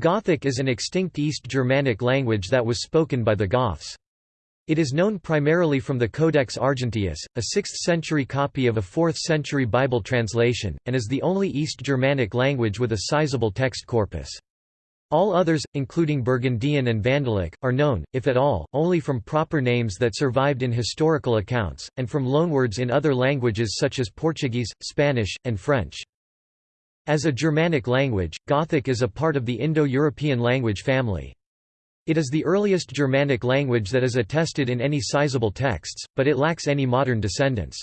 Gothic is an extinct East Germanic language that was spoken by the Goths. It is known primarily from the Codex Argenteus, a 6th-century copy of a 4th-century Bible translation, and is the only East Germanic language with a sizable text corpus. All others, including Burgundian and Vandalic, are known, if at all, only from proper names that survived in historical accounts, and from loanwords in other languages such as Portuguese, Spanish, and French. As a Germanic language, Gothic is a part of the Indo-European language family. It is the earliest Germanic language that is attested in any sizable texts, but it lacks any modern descendants.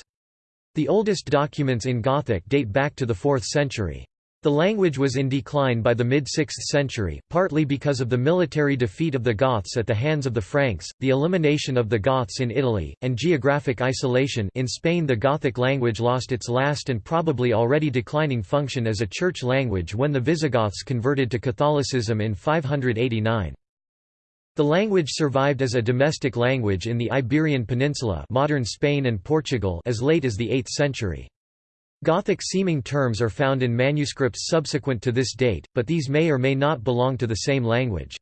The oldest documents in Gothic date back to the 4th century. The language was in decline by the mid-6th century, partly because of the military defeat of the Goths at the hands of the Franks, the elimination of the Goths in Italy, and geographic isolation in Spain the Gothic language lost its last and probably already declining function as a church language when the Visigoths converted to Catholicism in 589. The language survived as a domestic language in the Iberian Peninsula modern Spain and Portugal as late as the 8th century. Gothic-seeming terms are found in manuscripts subsequent to this date, but these may or may not belong to the same language.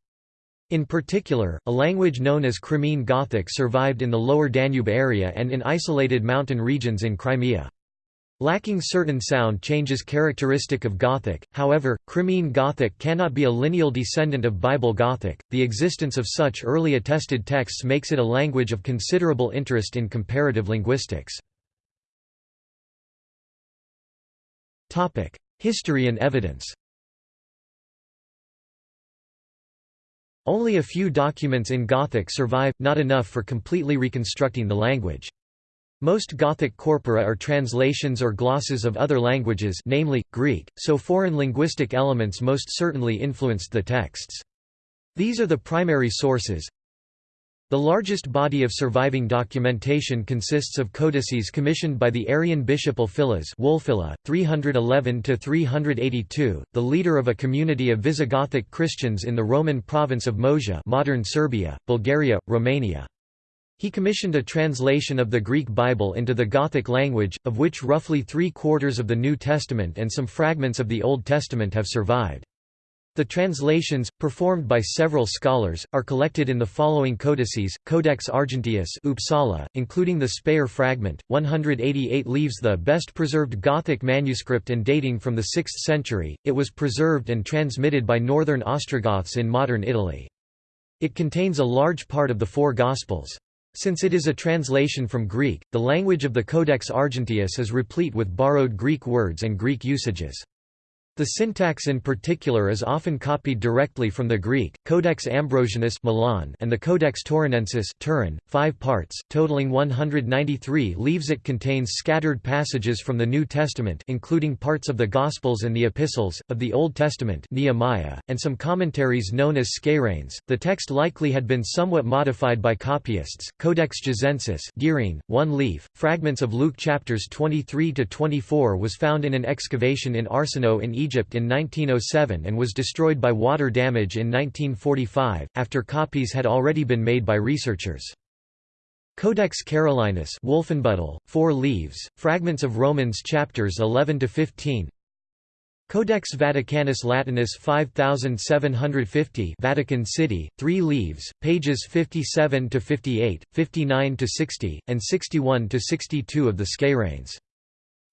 In particular, a language known as Crimean Gothic survived in the lower Danube area and in isolated mountain regions in Crimea. Lacking certain sound changes characteristic of Gothic, however, Crimean Gothic cannot be a lineal descendant of Bible Gothic. The existence of such early attested texts makes it a language of considerable interest in comparative linguistics. History and evidence. Only a few documents in Gothic survive, not enough for completely reconstructing the language. Most Gothic corpora are translations or glosses of other languages namely, Greek, so foreign linguistic elements most certainly influenced the texts. These are the primary sources. The largest body of surviving documentation consists of codices commissioned by the Arian bishop Ulfilas Wulfila, 311–382, the leader of a community of Visigothic Christians in the Roman province of Moesia modern Serbia, Bulgaria, Romania. He commissioned a translation of the Greek Bible into the Gothic language, of which roughly three-quarters of the New Testament and some fragments of the Old Testament have survived. The translations, performed by several scholars, are collected in the following codices, Codex Argenteus Uppsala, including the Speyer fragment, 188 leaves the best preserved Gothic manuscript and dating from the 6th century, it was preserved and transmitted by northern Ostrogoths in modern Italy. It contains a large part of the four Gospels. Since it is a translation from Greek, the language of the Codex Argenteus is replete with borrowed Greek words and Greek usages. The syntax in particular is often copied directly from the Greek, Codex Ambrosianus Milan and the Codex Taurinensis Turin, five parts, totaling 193 leaves it contains scattered passages from the New Testament including parts of the Gospels and the Epistles, of the Old Testament Nehemiah, and some commentaries known as skeireins. The text likely had been somewhat modified by copyists. Codex Gissensis Girene, one leaf, fragments of Luke chapters 23–24 was found in an excavation in Arsinoe in Egypt in 1907 and was destroyed by water damage in 1945, after copies had already been made by researchers. Codex Carolinus Wolfenbüttel, four leaves, fragments of Romans chapters 11–15 Codex Vaticanus Latinus 5750 Vatican City, 3 leaves, pages 57–58, 59–60, and 61–62 of the Skeireins.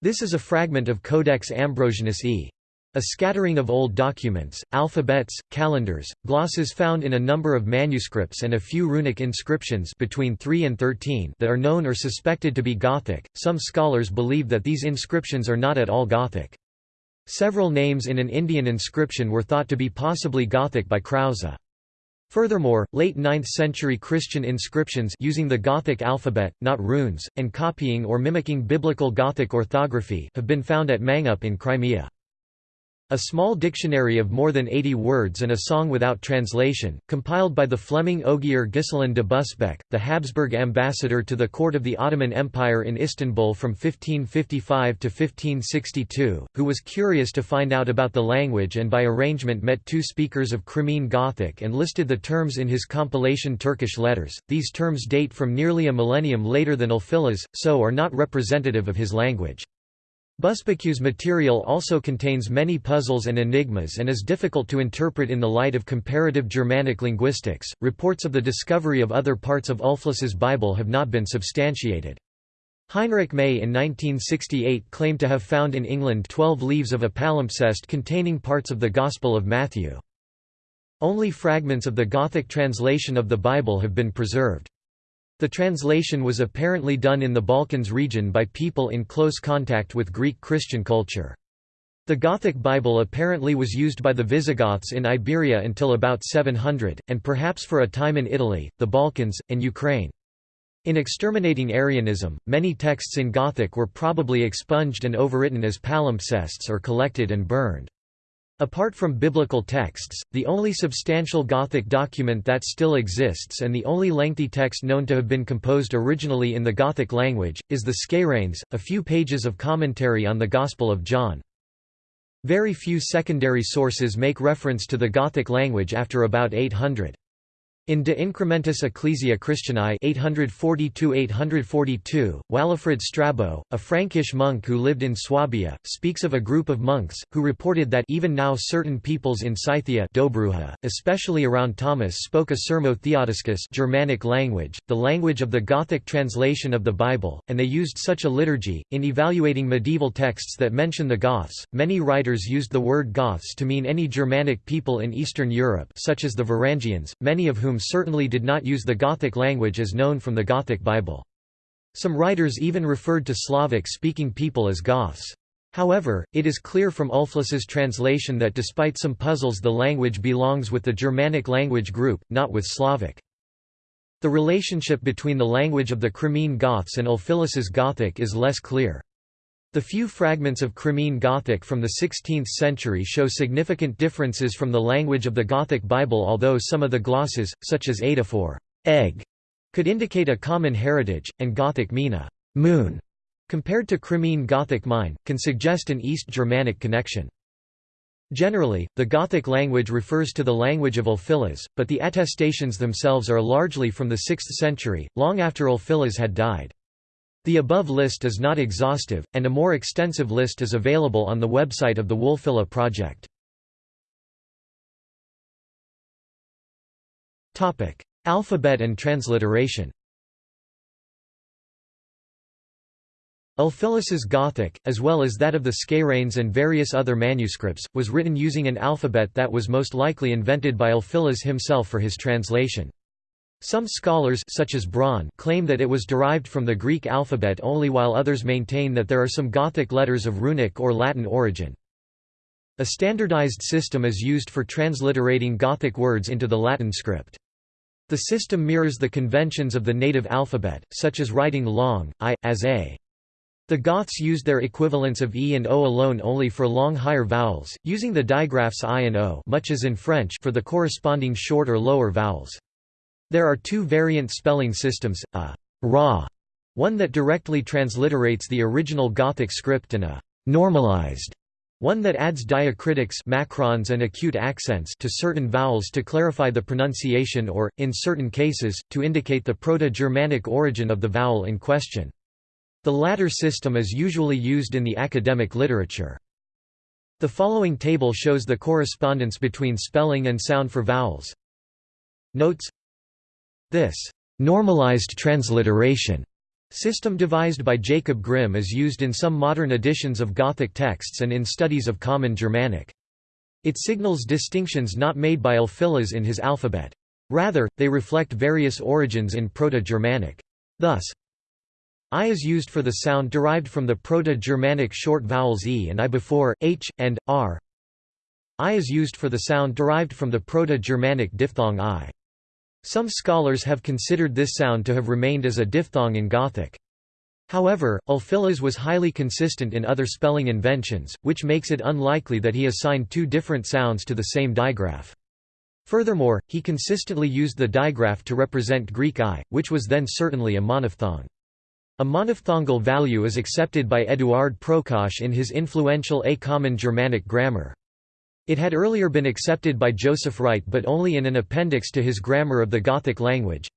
This is a fragment of Codex Ambrosianus e. A scattering of old documents, alphabets, calendars, glosses found in a number of manuscripts and a few runic inscriptions between 3 and 13 that are known or suspected to be Gothic. Some scholars believe that these inscriptions are not at all Gothic. Several names in an Indian inscription were thought to be possibly Gothic by Krause. Furthermore, late 9th century Christian inscriptions using the Gothic alphabet, not runes, and copying or mimicking biblical Gothic orthography have been found at Mangup in Crimea. A small dictionary of more than 80 words and a song without translation, compiled by the Fleming Ogier Ghiselin de Busbecq, the Habsburg ambassador to the court of the Ottoman Empire in Istanbul from 1555 to 1562, who was curious to find out about the language and by arrangement met two speakers of Crimean Gothic and listed the terms in his compilation Turkish letters. These terms date from nearly a millennium later than Ulfilas, so are not representative of his language. Busbequieu's material also contains many puzzles and enigmas and is difficult to interpret in the light of comparative Germanic linguistics. Reports of the discovery of other parts of Ulfilas's Bible have not been substantiated. Heinrich May in 1968 claimed to have found in England twelve leaves of a palimpsest containing parts of the Gospel of Matthew. Only fragments of the Gothic translation of the Bible have been preserved. The translation was apparently done in the Balkans region by people in close contact with Greek Christian culture. The Gothic Bible apparently was used by the Visigoths in Iberia until about 700, and perhaps for a time in Italy, the Balkans, and Ukraine. In exterminating Arianism, many texts in Gothic were probably expunged and overwritten as palimpsests or collected and burned. Apart from biblical texts, the only substantial Gothic document that still exists and the only lengthy text known to have been composed originally in the Gothic language, is the Skeireins, a few pages of commentary on the Gospel of John. Very few secondary sources make reference to the Gothic language after about 800. In De Incrementis Ecclesiae Christianae 842–842, Walafrid Strabo, a Frankish monk who lived in Swabia, speaks of a group of monks, who reported that even now certain peoples in Scythia Dobruja, especially around Tomis spoke a Sermo-Theodiscus Germanic language, the language of the Gothic translation of the Bible, and they used such a liturgy. In evaluating medieval texts that mention the Goths, many writers used the word Goths to mean any Germanic people in Eastern Europe such as the Varangians, many of whom whom certainly did not use the Gothic language as known from the Gothic Bible. Some writers even referred to Slavic-speaking people as Goths. However, it is clear from Ulfilas's translation that despite some puzzles the language belongs with the Germanic language group, not with Slavic. The relationship between the language of the Crimean Goths and Ulfilas's Gothic is less clear. The few fragments of Crimean Gothic from the 16th century show significant differences from the language of the Gothic Bible although some of the glosses, such as Adaphor egg, could indicate a common heritage, and Gothic mina moon, compared to Crimean Gothic mine, can suggest an East Germanic connection. Generally, the Gothic language refers to the language of Ulfilas, but the attestations themselves are largely from the 6th century, long after Ulfilas had died. The above list is not exhaustive, and a more extensive list is available on the website of the Wulfila project. Alphabet and transliteration Ulfilas's Gothic, as well as that of the Skeireins and various other manuscripts, was written using an alphabet that was most likely invented by Ulfilas himself for his translation. Some scholars such as Braun claim that it was derived from the Greek alphabet only while others maintain that there are some Gothic letters of runic or Latin origin. A standardized system is used for transliterating Gothic words into the Latin script. The system mirrors the conventions of the native alphabet, such as writing long, i, as a. The Goths used their equivalents of e and o alone only for long higher vowels, using the digraphs i and o much as in French for the corresponding short or lower vowels. There are two variant spelling systems, a «raw» one that directly transliterates the original Gothic script and a «normalized» one that adds diacritics macrons and acute accents to certain vowels to clarify the pronunciation or, in certain cases, to indicate the Proto-Germanic origin of the vowel in question. The latter system is usually used in the academic literature. The following table shows the correspondence between spelling and sound for vowels. Notes this normalized transliteration system devised by Jacob Grimm is used in some modern editions of Gothic texts and in studies of Common Germanic. It signals distinctions not made by Ulfilas in his alphabet. Rather, they reflect various origins in Proto-Germanic. Thus, I is used for the sound derived from the Proto-Germanic short vowels e and i before, h, and, r. I is used for the sound derived from the Proto-Germanic diphthong i. Some scholars have considered this sound to have remained as a diphthong in Gothic. However, Ulfilas was highly consistent in other spelling inventions, which makes it unlikely that he assigned two different sounds to the same digraph. Furthermore, he consistently used the digraph to represent Greek i, which was then certainly a monophthong. A monophthongal value is accepted by Eduard Prokosch in his influential A Common Germanic Grammar. It had earlier been accepted by Joseph Wright but only in an appendix to his Grammar of the Gothic language.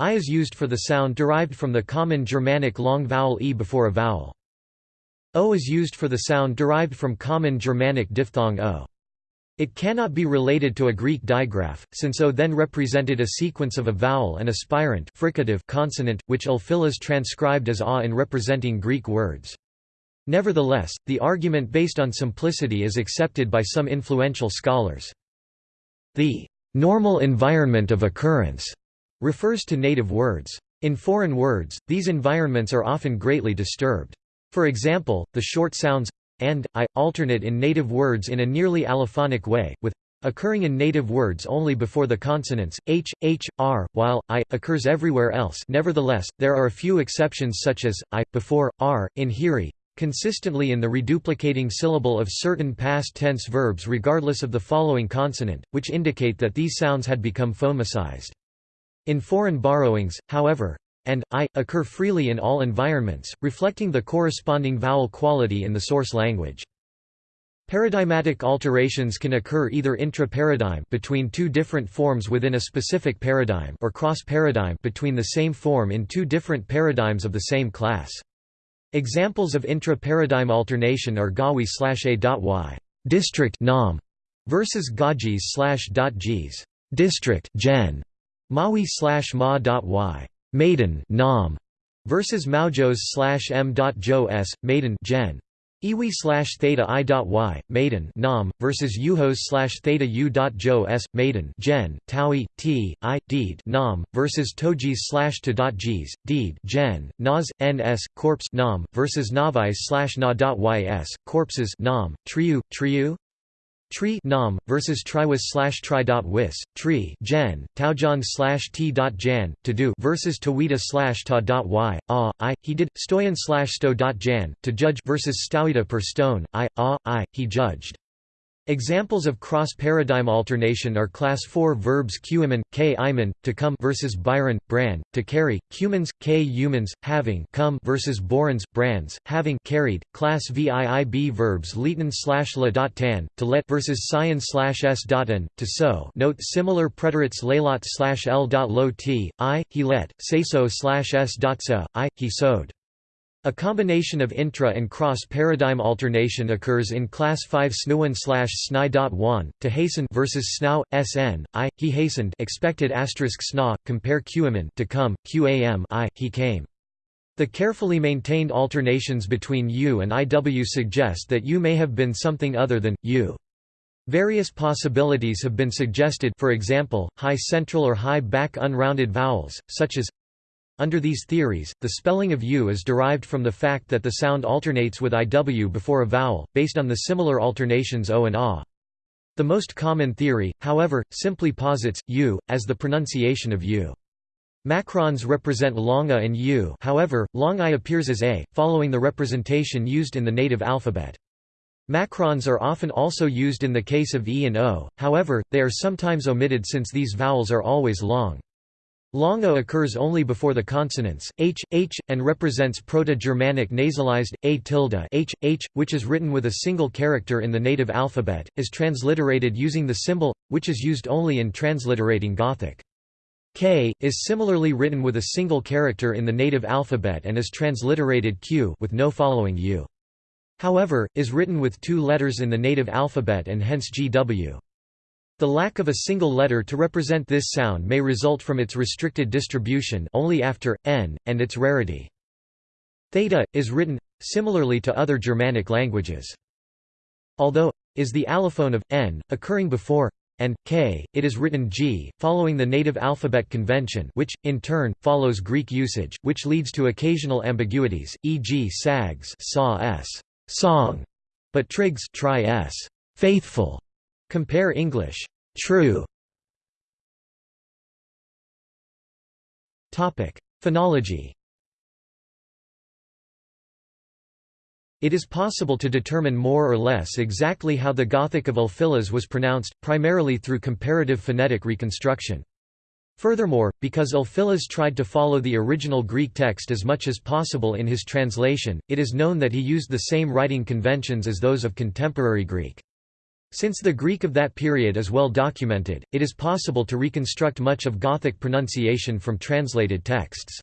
I is used for the sound derived from the common Germanic long vowel e before a vowel. O is used for the sound derived from common Germanic diphthong o. It cannot be related to a Greek digraph, since O then represented a sequence of a vowel and aspirant fricative consonant, which Ulfilas transcribed as A in representing Greek words. Nevertheless, the argument based on simplicity is accepted by some influential scholars. The normal environment of occurrence refers to native words. In foreign words, these environments are often greatly disturbed. For example, the short sounds and I alternate in native words in a nearly allophonic way, with occurring in native words only before the consonants h, h, r, while i occurs everywhere else. Nevertheless, there are a few exceptions such as i before r in hiri, consistently in the reduplicating syllable of certain past tense verbs regardless of the following consonant, which indicate that these sounds had become phonemicized. In foreign borrowings, however, and i occur freely in all environments, reflecting the corresponding vowel quality in the source language. Paradigmatic alterations can occur either intra-paradigm between two different forms within a specific paradigm or cross-paradigm between the same form in two different paradigms of the same class. Examples of intra-paradigm alternation are Gawi/a.y district nam versus Gajis slash G's district gen Mawi slash ma.y maiden nam versus Maujos slash m.jo s maiden gen Iwi slash theta i dot y maiden nam versus Uhos slash theta u dot jo s maiden gen taui t i deed nam versus Tojis slash to dot gs deed gen nas ns corpse nam versus Navais slash na dot ys corpses nam triu triu Tree nam versus triwis slash tri dot wis tree gen taujan slash t dot jan to do versus tawita slash ta dot y ah i he did stoyan slash sto dot jan to judge versus stauita per stone i ah i he judged Examples of cross-paradigm alternation are class 4 verbs cuimen, k iman, to come versus byron, bran, to carry, cumans, k humans, having come versus borans, brands, having carried, class viib verbs leeton slash la dot tan, to let versus scion slash s dot an, to sow. Note similar preterites laylat slash l dot lo t, i, he let, say so slash s dot sa, i, he sowed. A combination of intra and cross-paradigm alternation occurs in class 5 snuan slash sni.1, to hasten versus snau, sn, i, he hastened expected asterisk sna, compare qaman to come, qam i, he came. The carefully maintained alternations between u and iw suggest that u may have been something other than, u. Various possibilities have been suggested for example, high central or high back unrounded vowels, such as under these theories, the spelling of u is derived from the fact that the sound alternates with iw before a vowel, based on the similar alternations o and a. The most common theory, however, simply posits u as the pronunciation of u. Macrons represent long a and u however, long i appears as a, following the representation used in the native alphabet. Macrons are often also used in the case of e and o, however, they are sometimes omitted since these vowels are always long. Long occurs only before the consonants, h, h, and represents Proto-Germanic nasalized, a tilde h, h, which is written with a single character in the native alphabet, is transliterated using the symbol, which is used only in transliterating Gothic. K, is similarly written with a single character in the native alphabet and is transliterated Q with no following U. However, is written with two letters in the native alphabet and hence GW. The lack of a single letter to represent this sound may result from its restricted distribution only after, n, and its rarity. Theta, is written, similarly to other Germanic languages. Although, is the allophone of, n, occurring before, and, k, it is written g, following the native alphabet convention which, in turn, follows Greek usage, which leads to occasional ambiguities, e.g. sags saw s, song, but trigs try s, faithful, Compare English. True. Topic: Phonology. It is possible to determine more or less exactly how the Gothic of Ulfilas was pronounced, primarily through comparative phonetic reconstruction. Furthermore, because Ulfilas tried to follow the original Greek text as much as possible in his translation, it is known that he used the same writing conventions as those of contemporary Greek. Since the Greek of that period is well documented, it is possible to reconstruct much of Gothic pronunciation from translated texts.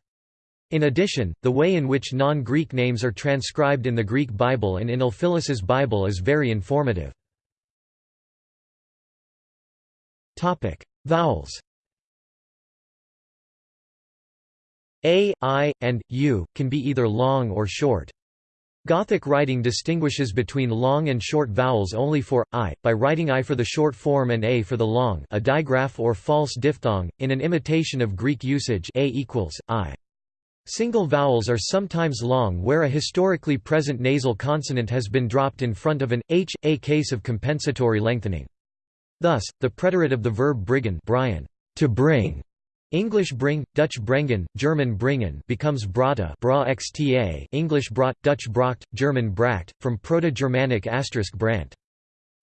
In addition, the way in which non-Greek names are transcribed in the Greek Bible and in Ulfilas's Bible is very informative. Vowels A, I, and U, can be either long or short. Gothic writing distinguishes between long and short vowels only for I, by writing I for the short form and A for the long a digraph or false diphthong, in an imitation of Greek usage A equals, I. Single vowels are sometimes long where a historically present nasal consonant has been dropped in front of an h, a case of compensatory lengthening. Thus, the preterite of the verb briggen Brian, to bring, English bring, Dutch brengen, German bringen becomes brata bra xta English brat, Dutch bracht, German bracht, from Proto-Germanic asterisk brant.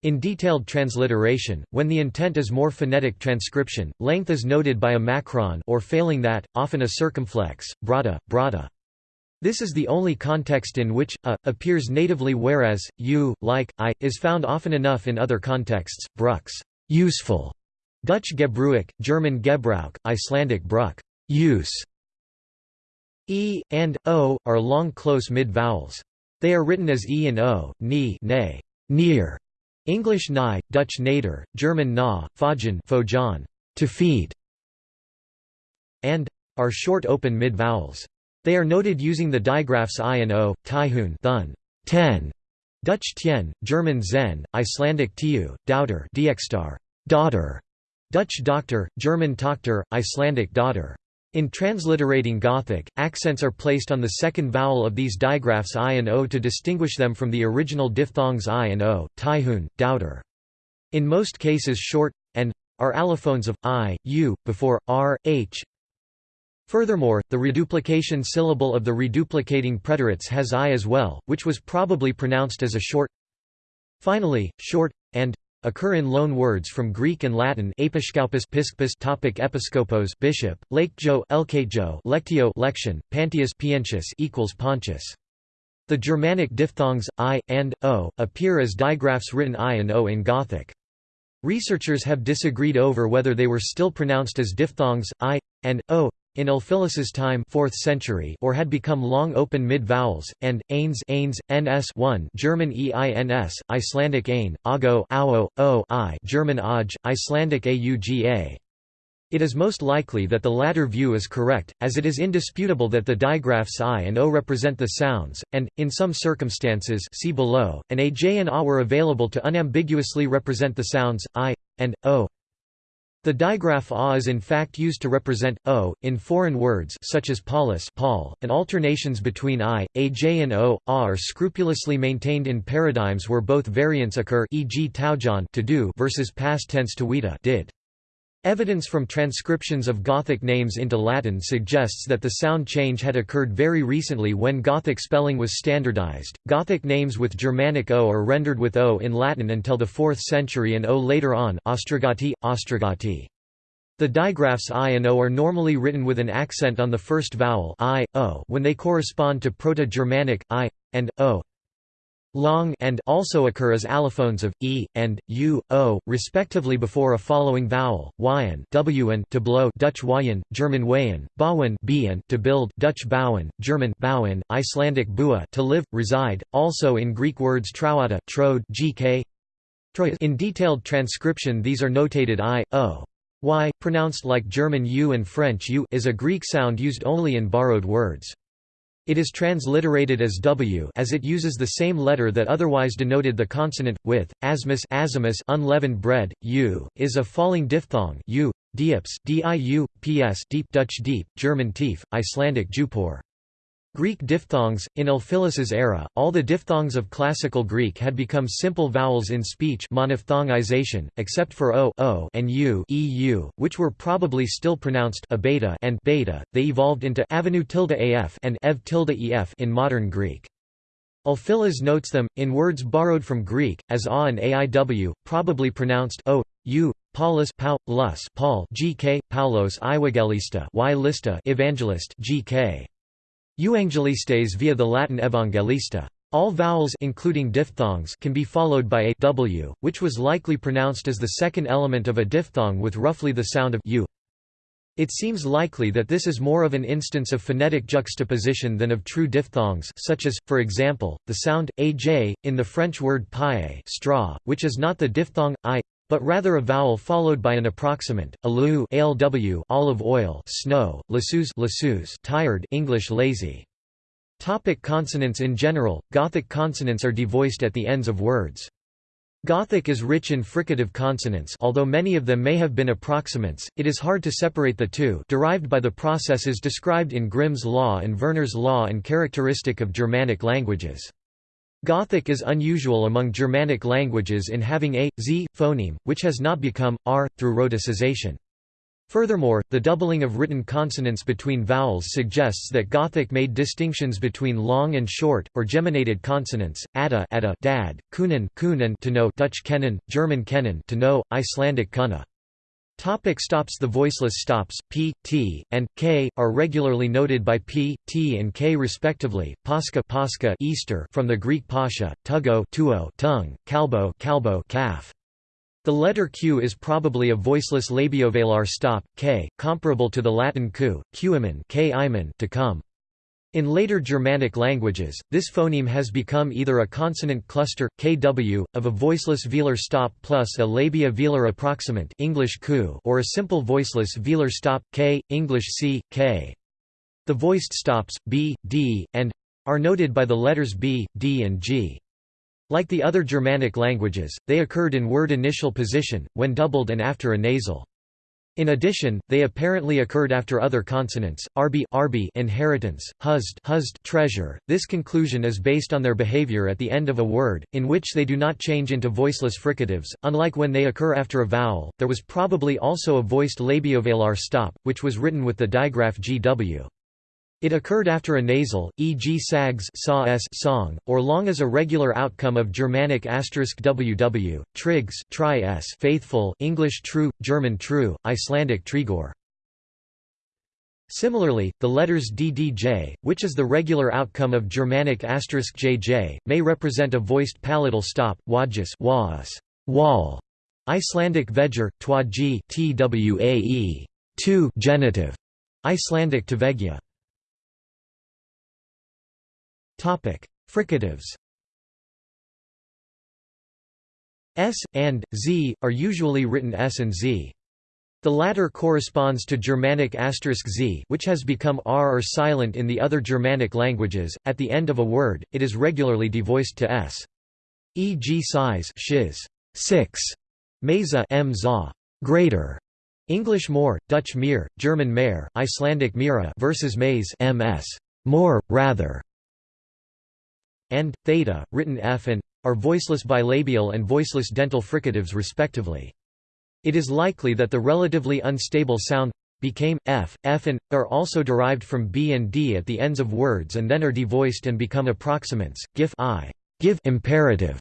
In detailed transliteration, when the intent is more phonetic transcription, length is noted by a macron or failing that, often a circumflex, brata, brata. This is the only context in which a appears natively whereas u, like i, is found often enough in other contexts. Brux, useful, Dutch Gebruik, German Gebrauch, Icelandic Bruck use. E, and, o, are long close mid-vowels. They are written as e and o, ni nay, near, English nigh, Dutch nader, German na, fajan fojan, to feed, and are short open mid-vowels. They are noted using the digraphs i and o, taihun thun, ten, Dutch tien, German zen, Icelandic tiu, daughter, daughter, Dutch doctor, German doctor, Icelandic daughter. In transliterating Gothic, accents are placed on the second vowel of these digraphs i and o to distinguish them from the original diphthongs i and o, taihun, daughter. In most cases short, and, are allophones of, i, u, before, r, h. Furthermore, the reduplication syllable of the reduplicating preterites has i as well, which was probably pronounced as a short Finally, short, and, occur in loan words from Greek and Latin episkopos piskpos topic episkopos bishop lakejo elkajo lectio lection pantius pientius equals pontius. The Germanic diphthongs i and o appear as digraphs written i and o in Gothic. Researchers have disagreed over whether they were still pronounced as diphthongs i and o in Ulfilas's time 4th century or had become long open mid-vowels, and, ains, ains ns 1 German eins, Icelandic ain, ago ao, o I German aj, Icelandic auga. It is most likely that the latter view is correct, as it is indisputable that the digraphs i and o represent the sounds, and, in some circumstances see below, an aj and a were available to unambiguously represent the sounds, i, and, o. The digraph a is in fact used to represent o in foreign words such as polis Paul, and alternations between i, aj and o, a are scrupulously maintained in paradigms where both variants occur e.g. taujan to do versus past tense tuita did. Evidence from transcriptions of Gothic names into Latin suggests that the sound change had occurred very recently when Gothic spelling was standardized. Gothic names with Germanic O are rendered with O in Latin until the 4th century and O later on Ostrogati, Ostrogati. The digraphs i and o are normally written with an accent on the first vowel i, o when they correspond to Proto-Germanic, i, and, o long and also occur as allophones of e and u, o, respectively before a following vowel. Wyen, wn to blow, Dutch wayen, German wayen, bawen, bien to build, Dutch bouwen, German bauen, Icelandic bua to live, reside. Also in Greek words trauata, trode, gk. In detailed transcription, these are notated i, o. Y, pronounced like German u and French u, is a Greek sound used only in borrowed words. It is transliterated as w as it uses the same letter that otherwise denoted the consonant, with, asmus azimus unleavened bread, u, is a falling diphthong u, dieps, diu, ps deep Dutch deep, German tief, Icelandic jupor. Greek diphthongs In Ulfilas's era, all the diphthongs of Classical Greek had become simple vowels in speech monophthongization, except for o, o and u, eu, which were probably still pronounced a beta and beta. They evolved into avenue tilde af and ev tilde ef in modern Greek. Ulfilas notes them, in words borrowed from Greek, as a and aiw, probably pronounced o, u, Paulus Pau, Lus Paul GK, Paulos Evangelista y lista Evangelist GK. Euangelistes via the Latin Evangelista. All vowels including diphthongs can be followed by a w, which was likely pronounced as the second element of a diphthong with roughly the sound of u. It seems likely that this is more of an instance of phonetic juxtaposition than of true diphthongs such as, for example, the sound, aj, in the French word paille straw, which is not the diphthong, i, but rather a vowel followed by an approximant, alou alw olive oil snow, lassus lassus tired English lazy. Topic consonants In general, Gothic consonants are devoiced at the ends of words. Gothic is rich in fricative consonants although many of them may have been approximants, it is hard to separate the two derived by the processes described in Grimm's law and Verner's law and characteristic of Germanic languages. Gothic is unusual among Germanic languages in having a, z, phoneme, which has not become, r, through rhoticization. Furthermore, the doubling of written consonants between vowels suggests that Gothic made distinctions between long and short, or geminated consonants, ada, ada dad, kunen, kunen to know Dutch kennen, German kennen to know, Icelandic kunna. Topic stops The voiceless stops, p, t, and k, are regularly noted by p, t and k respectively, pascha, pascha Easter from the Greek pascha, tugo tuo tongue, kalbo kalbo calf. The letter q is probably a voiceless labiovelar stop, k, comparable to the Latin q, qimen k to come. In later Germanic languages, this phoneme has become either a consonant cluster, kw, of a voiceless velar stop plus a labia velar approximant English ku or a simple voiceless velar stop, k, English c, k. The voiced stops, b, d, and are noted by the letters b, d and g. Like the other Germanic languages, they occurred in word initial position, when doubled and after a nasal. In addition, they apparently occurred after other consonants, rb, rb inheritance, husd, husd treasure. This conclusion is based on their behavior at the end of a word, in which they do not change into voiceless fricatives, unlike when they occur after a vowel. There was probably also a voiced labiovelar stop, which was written with the digraph gw. It occurred after a nasal, e.g. sags saw s song, or long as a regular outcome of Germanic ww, trigs tri s faithful English true, German true, Icelandic trigor. Similarly, the letters ddj, which is the regular outcome of Germanic jj, may represent a voiced palatal stop, wajus was, wall, Icelandic veger, twaji twae, two genitive, Icelandic tvegja. Fricatives S, and, Z, are usually written S and Z. The latter corresponds to Germanic asterisk z which has become r or silent in the other Germanic languages. At the end of a word, it is regularly devoiced to s. E.g. size shiz, 6, mesa m za, greater, English more, Dutch meer, German mehr, Icelandic mira versus maze ms, more, rather and theta, written f and are voiceless bilabial and voiceless dental fricatives respectively. It is likely that the relatively unstable sound became f, f and are also derived from b and d at the ends of words and then are devoiced and become approximants. Gif i, give imperative,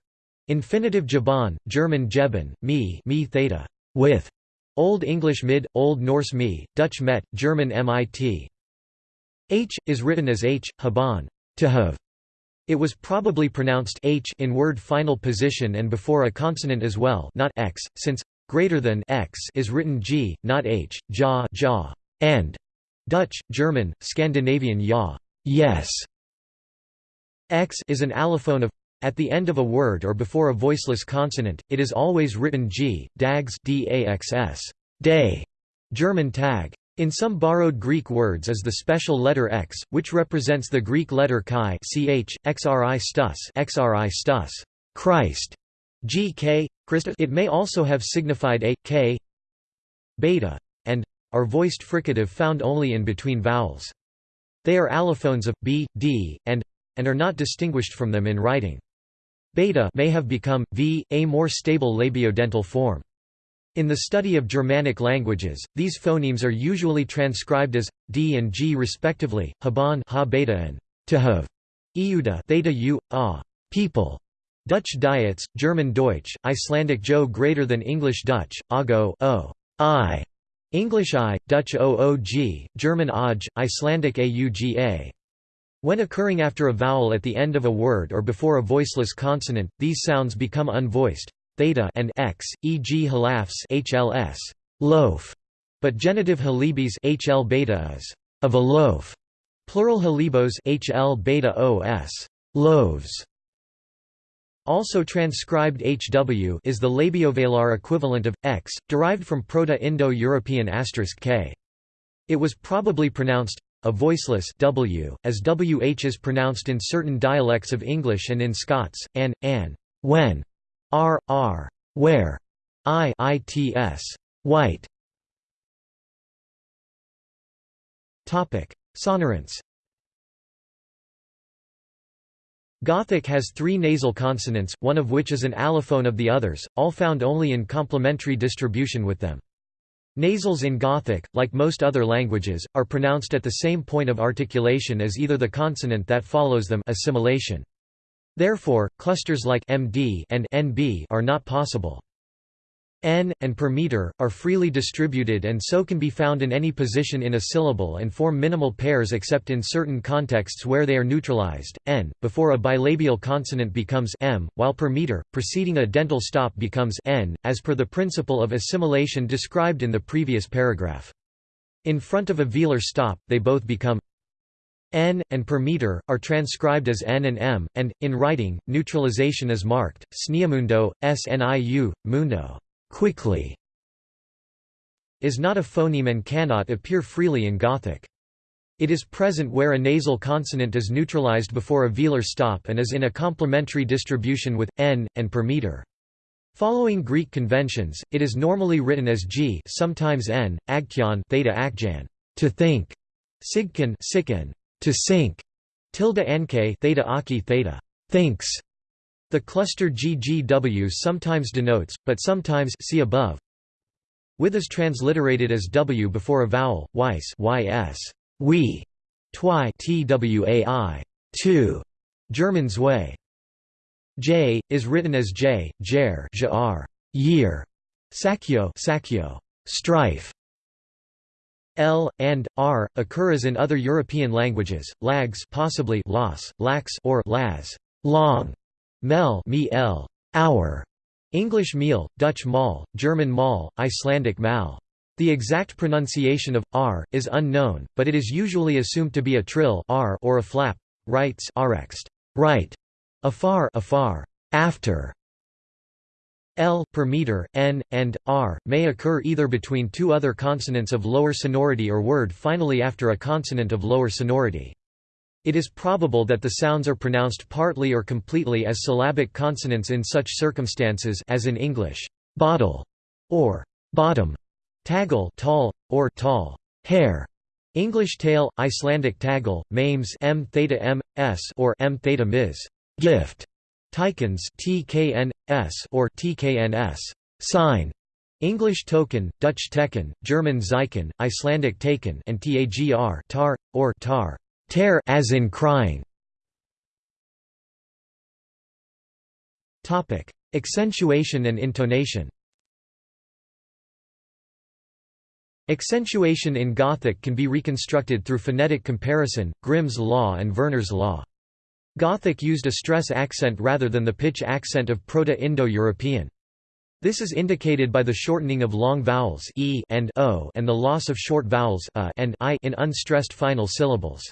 infinitive jaban, German jeben, me, me theta, with, Old English mid, Old Norse me, Dutch met, German mit. H is written as h, haban, to have, it was probably pronounced h in word final position and before a consonant as well not x, since greater than x is written g, not h, ja, ja, and Dutch, German, Scandinavian ja, yes. X is an allophone of at the end of a word or before a voiceless consonant, it is always written g, dags daxs, day, German tag. In some borrowed Greek words is the special letter x, which represents the Greek letter chi ch, xri stus, xri stus Christ, gk, Christus. It may also have signified a, k, beta, and are voiced fricative found only in between vowels. They are allophones of b, d, and and are not distinguished from them in writing. Beta may have become v, a more stable labiodental form. In the study of Germanic languages, these phonemes are usually transcribed as d and g respectively, haban ha beta and to have, iuda theta u, a, people. Dutch diets, German Deutsch, Icelandic jo greater than English Dutch, ago o, i, English i, Dutch oog, German oj, Icelandic auga. When occurring after a vowel at the end of a word or before a voiceless consonant, these sounds become unvoiced theta and x, e.g. halafs HLS, loaf, But genitive halibis HL beta is of a loaf. Plural halibos HL beta OS loaves. Also transcribed HW is the labiovelar equivalent of x, derived from Proto-Indo-European asterisk k. It was probably pronounced a voiceless w, as wh is pronounced in certain dialects of English and in Scots, an, an, when, r, r, where, i, its, white. Topic: Sonorants. Gothic has three nasal consonants, one of which is an allophone of the others, all found only in complementary distribution with them. Nasals in Gothic, like most other languages, are pronounced at the same point of articulation as either the consonant that follows them assimilation. Therefore, clusters like md and nb are not possible. N, and per meter, are freely distributed and so can be found in any position in a syllable and form minimal pairs except in certain contexts where they are neutralized. N, before a bilabial consonant becomes M, while per meter, preceding a dental stop becomes N, as per the principle of assimilation described in the previous paragraph. In front of a velar stop, they both become N, and per meter, are transcribed as N and M, and, in writing, neutralization is marked, sniamundo, sniu, mundo quickly is not a phoneme and cannot appear freely in Gothic. It is present where a nasal consonant is neutralized before a velar stop and is in a complementary distribution with n and per meter. Following Greek conventions, it is normally written as g, sometimes n, agkyon theta akjan, to think, sigkon sikken, to sink, tilde nk theta aki theta, thinks, the cluster GGW sometimes denotes, but sometimes see above, with is transliterated as w before a vowel, weiss ys, we, twi twai, two, German's way. J is written as j, jer, jar, year, sakyo, sakyo, strife. L and R occur as in other European languages, lags possibly las, lax or las, long. Mel me hour, English meal, Dutch mal, German mal, Icelandic mal. The exact pronunciation of r is unknown, but it is usually assumed to be a trill r or a flap. Writes arext, right, afar, afar, after. L per meter, n, and r may occur either between two other consonants of lower sonority or word finally after a consonant of lower sonority. It is probable that the sounds are pronounced partly or completely as syllabic consonants in such circumstances as in English, bottle, or bottom, tagal tall, or tall, hair, English tail, Icelandic tagal, mames m theta m s or m theta mis, gift, Tikens tkn s or tkns, sign, English token, Dutch teken, German zeichen, Icelandic taken, and tagr tar or tar. Tear as in crying. Topic: Accentuation and intonation. Accentuation in Gothic can be reconstructed through phonetic comparison, Grimm's law and Verner's law. Gothic used a stress accent rather than the pitch accent of Proto-Indo-European. This is indicated by the shortening of long vowels e and o and the loss of short vowels a and i in unstressed final syllables.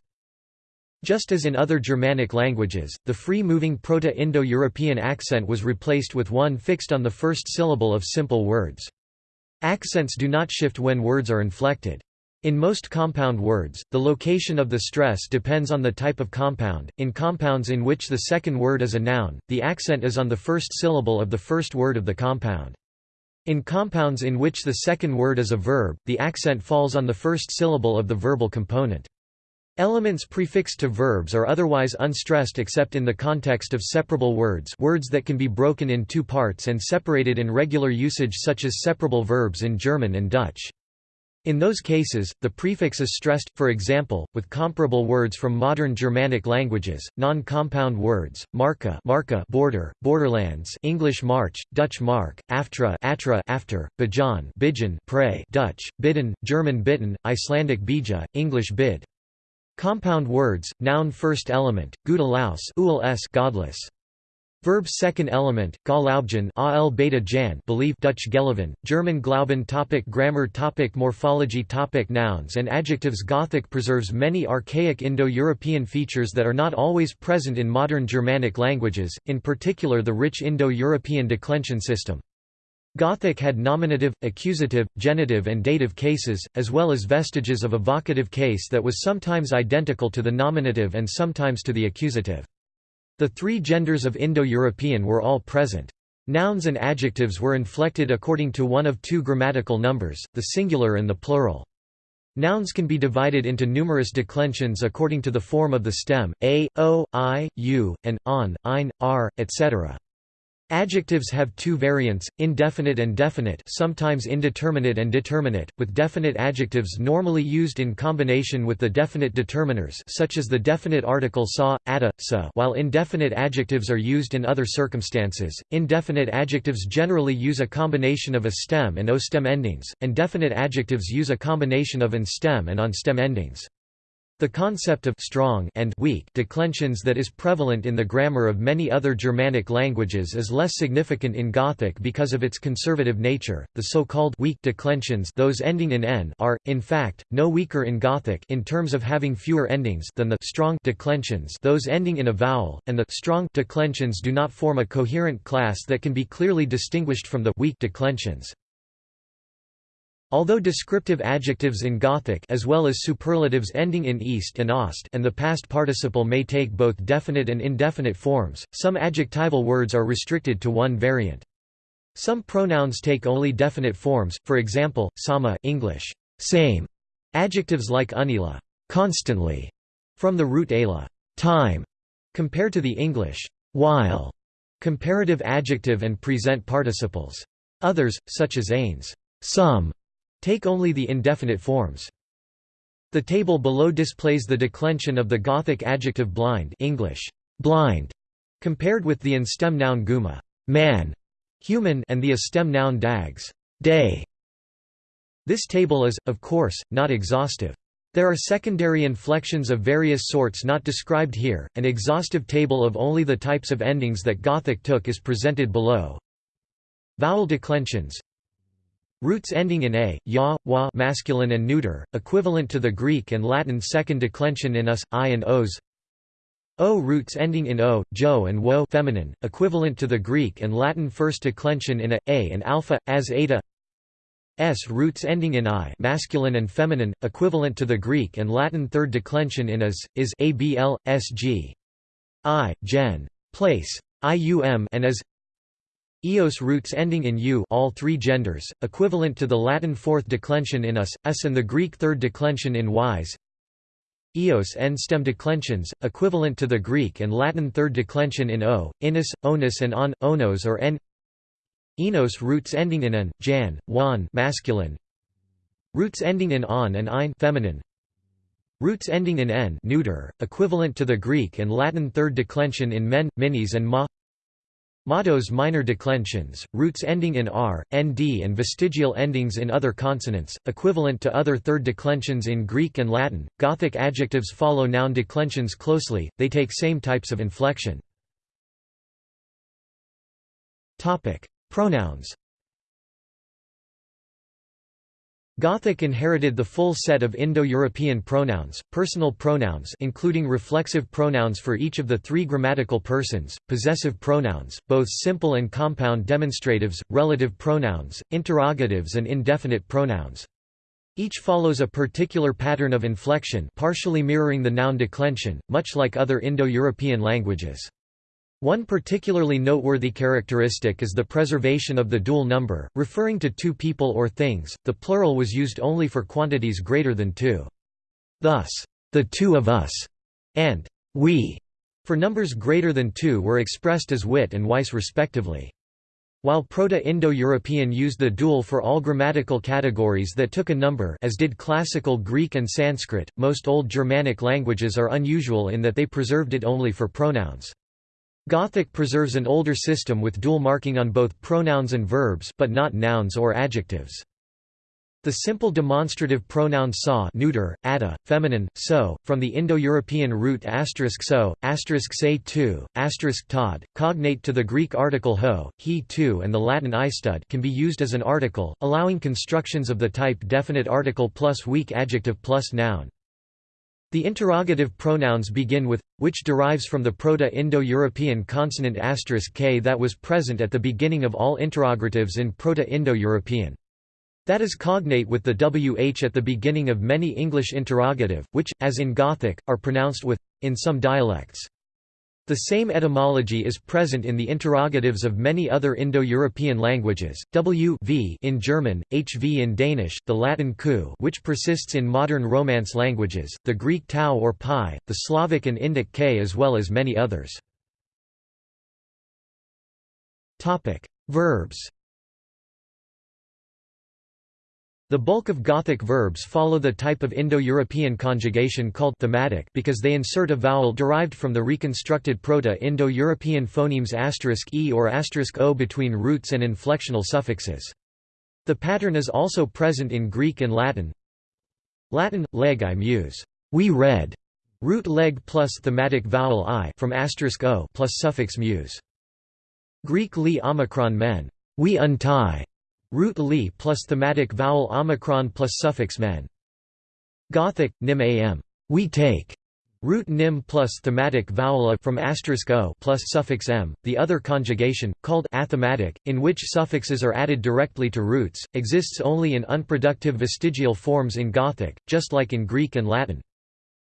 Just as in other Germanic languages, the free-moving Proto-Indo-European accent was replaced with one fixed on the first syllable of simple words. Accents do not shift when words are inflected. In most compound words, the location of the stress depends on the type of compound. In compounds in which the second word is a noun, the accent is on the first syllable of the first word of the compound. In compounds in which the second word is a verb, the accent falls on the first syllable of the verbal component. Elements prefixed to verbs are otherwise unstressed except in the context of separable words words that can be broken in two parts and separated in regular usage such as separable verbs in German and Dutch. In those cases, the prefix is stressed, for example, with comparable words from modern Germanic languages, non-compound words, marca, marka border, borderlands English march, Dutch mark, aftra, atra after, bajan bijan pray Dutch, bidden, German bitten, Icelandic bija, English bid. Compound words, noun first element, gudalaus godless. Verb's second element, Galaubgen al beta jan believe Dutch Gelavan, German Glauben topic Grammar topic Morphology topic Nouns and adjectives Gothic preserves many archaic Indo-European features that are not always present in modern Germanic languages, in particular the rich Indo-European declension system. Gothic had nominative, accusative, genitive and dative cases, as well as vestiges of a vocative case that was sometimes identical to the nominative and sometimes to the accusative. The three genders of Indo-European were all present. Nouns and adjectives were inflected according to one of two grammatical numbers, the singular and the plural. Nouns can be divided into numerous declensions according to the form of the stem, a, o, i, u, and on, ein, r, etc. Adjectives have two variants, indefinite and definite sometimes indeterminate and determinate, with definite adjectives normally used in combination with the definite determiners such as the definite article sa, ada, sa while indefinite adjectives are used in other circumstances. Indefinite adjectives generally use a combination of a stem and o-stem endings, and definite adjectives use a combination of an stem and on-stem endings. The concept of strong and weak declensions that is prevalent in the grammar of many other Germanic languages is less significant in Gothic because of its conservative nature. The so-called weak declensions, those ending in n, are in fact no weaker in Gothic in terms of having fewer endings than the strong declensions, those ending in a vowel, and the strong declensions do not form a coherent class that can be clearly distinguished from the weak declensions. Although descriptive adjectives in Gothic as well as superlatives ending in east and ost and the past participle may take both definite and indefinite forms, some adjectival words are restricted to one variant. Some pronouns take only definite forms, for example, sama English, same. Adjectives like unila constantly, from the root ala time, compared to the English while, comparative adjective and present participles. Others, such as ains some, Take only the indefinite forms. The table below displays the declension of the Gothic adjective blind English, blind, compared with the in-stem noun guma man, human and the a-stem noun dags day. This table is, of course, not exhaustive. There are secondary inflections of various sorts not described here. An exhaustive table of only the types of endings that Gothic took is presented below. Vowel declensions Roots ending in a, ya, wa masculine and neuter, equivalent to the Greek and Latin second declension in us, i and os. O roots ending in o, jo and wo feminine, equivalent to the Greek and Latin first declension in a, a and alpha, as eta. S roots ending in i masculine and feminine, equivalent to the Greek and Latin third declension in as, is abl, sg. I, gen. place. ium and as Eos roots ending in u all three genders, equivalent to the Latin fourth declension in us, s and the Greek third declension in ys. Eos end stem declensions, equivalent to the Greek and Latin third declension in o, inus, onus and on, onos or n. Enos roots ending in an, jan, wan masculine. Roots ending in on and ein feminine. Roots ending in n neuter, equivalent to the Greek and Latin third declension in men, minis and ma. Mottos minor declensions, roots ending in r, nd and vestigial endings in other consonants, equivalent to other third declensions in Greek and Latin. Gothic adjectives follow noun declensions closely, they take same types of inflection. Pronouns Gothic inherited the full set of Indo-European pronouns, personal pronouns including reflexive pronouns for each of the three grammatical persons, possessive pronouns, both simple and compound demonstratives, relative pronouns, interrogatives and indefinite pronouns. Each follows a particular pattern of inflection partially mirroring the noun declension, much like other Indo-European languages. One particularly noteworthy characteristic is the preservation of the dual number, referring to two people or things, the plural was used only for quantities greater than two. Thus, the two of us, and we, for numbers greater than two were expressed as wit and wice respectively. While Proto-Indo-European used the dual for all grammatical categories that took a number as did Classical Greek and Sanskrit, most Old Germanic languages are unusual in that they preserved it only for pronouns. Gothic preserves an older system with dual marking on both pronouns and verbs but not nouns or adjectives. The simple demonstrative pronoun sa neuter, ada, feminine, so, from the Indo-European root asterisk so, asterisk say tu, asterisk tod, cognate to the Greek article ho, he tu and the Latin istud can be used as an article, allowing constructions of the type definite article plus weak adjective plus noun. The interrogative pronouns begin with, which derives from the Proto-Indo-European consonant k that was present at the beginning of all interrogatives in Proto-Indo-European. That is cognate with the wh at the beginning of many English interrogative, which, as in Gothic, are pronounced with, in some dialects. The same etymology is present in the interrogatives of many other Indo-European languages, w v in German, hv in Danish, the Latin ku which persists in modern Romance languages, the Greek tau or pi, the Slavic and Indic k as well as many others. Verbs The bulk of Gothic verbs follow the type of Indo-European conjugation called thematic because they insert a vowel derived from the reconstructed Proto-Indo-European phonemes e or o between roots and inflectional suffixes. The pattern is also present in Greek and Latin. Latin, leg I muse, we read, root leg plus thematic vowel i from o plus suffix muse. Greek li omicron men, we untie, Root li plus thematic vowel omicron plus suffix men. Gothic, nim am, we take. Root nim plus thematic vowel a from asterisk o plus suffix m. The other conjugation, called athematic, in which suffixes are added directly to roots, exists only in unproductive vestigial forms in Gothic, just like in Greek and Latin.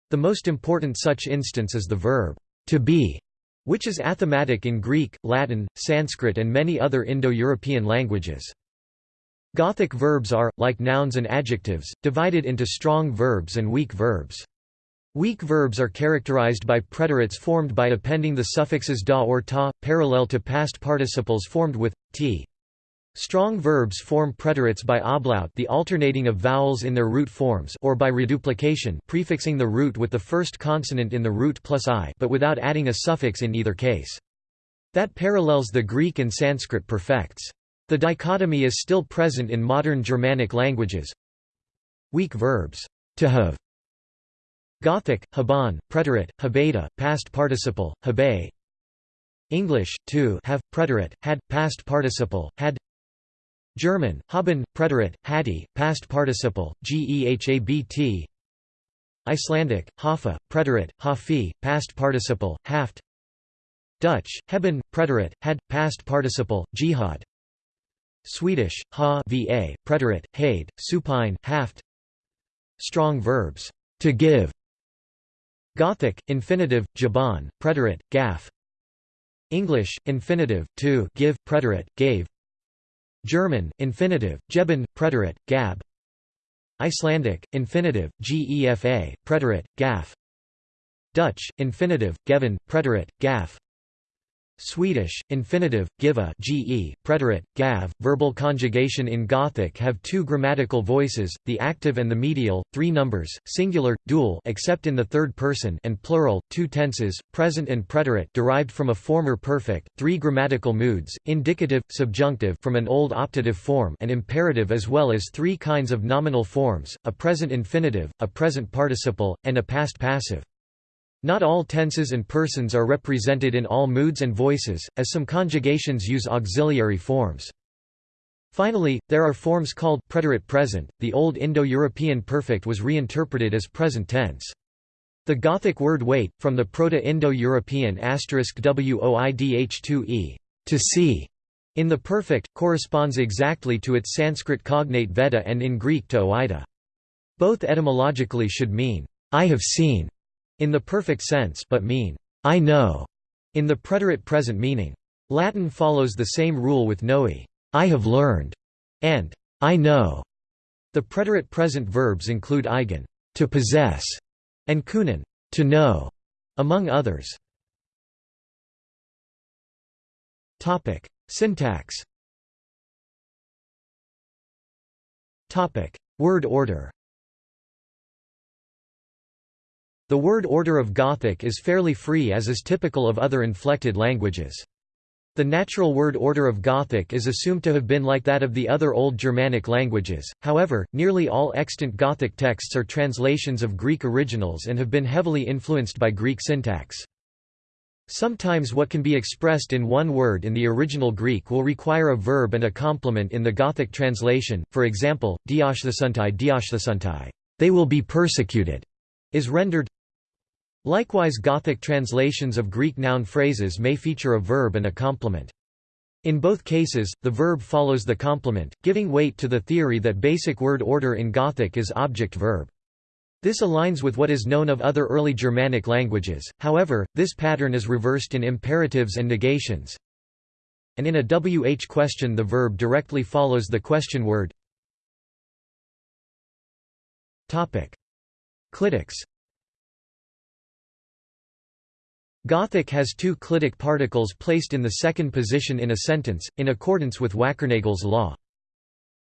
The most important such instance is the verb to be, which is athematic in Greek, Latin, Sanskrit and many other Indo-European languages. Gothic verbs are, like nouns and adjectives, divided into strong verbs and weak verbs. Weak verbs are characterized by preterites formed by appending the suffixes da or ta, parallel to past participles formed with t. Strong verbs form preterites by ablaut the alternating of vowels in their root forms or by reduplication prefixing the root with the first consonant in the root plus i but without adding a suffix in either case. That parallels the Greek and Sanskrit perfects. The dichotomy is still present in modern Germanic languages. Weak verbs, to have. Gothic, haban, preterite, habeta, past participle, habe. English, to have, preterite, had, past participle, had. German, haben, preterite, hadi, past participle, gehabt. Icelandic, hafa, preterite, hafi, past participle, haft. Dutch, hebben, preterite, had, past participle, jihad. Swedish, ha va, preterite, hade, supine, haft. Strong verbs, to give. Gothic, infinitive, jaban, preterite, gaff. English, infinitive, to give, preterite, gave. German, infinitive, geben, preterite, gab. Icelandic, infinitive, gefa, preterite, gaff. Dutch, infinitive, geven, preterite, gaff Swedish, infinitive, giva ge, preterite, gav, verbal conjugation in Gothic have two grammatical voices, the active and the medial, three numbers, singular, dual except in the third person and plural, two tenses, present and preterite derived from a former perfect, three grammatical moods, indicative, subjunctive from an old optative form and imperative as well as three kinds of nominal forms, a present infinitive, a present participle, and a past passive. Not all tenses and persons are represented in all moods and voices, as some conjugations use auxiliary forms. Finally, there are forms called preterite present. The Old Indo-European perfect was reinterpreted as present tense. The Gothic word wait, from the Proto-Indo-European asterisk woidh2e, to see, in the perfect, corresponds exactly to its Sanskrit cognate veda and in Greek to oida. Both etymologically should mean, I have seen, in the perfect sense but mean, I know, in the preterite present meaning. Latin follows the same rule with noi, I have learned, and I know. The preterite present verbs include eigen, to possess, and kunen, to know, among others. Topic: Syntax. Topic: Word order. The word order of Gothic is fairly free as is typical of other inflected languages. The natural word order of Gothic is assumed to have been like that of the other Old Germanic languages, however, nearly all extant Gothic texts are translations of Greek originals and have been heavily influenced by Greek syntax. Sometimes what can be expressed in one word in the original Greek will require a verb and a complement in the Gothic translation, for example, dioshthesuntai dioshthesuntai, they will be persecuted, is rendered Likewise Gothic translations of Greek noun phrases may feature a verb and a complement. In both cases, the verb follows the complement, giving weight to the theory that basic word order in Gothic is object-verb. This aligns with what is known of other early Germanic languages, however, this pattern is reversed in imperatives and negations. And in a WH question the verb directly follows the question word. Clitics Gothic has two clitic particles placed in the second position in a sentence, in accordance with Wackernagel's law.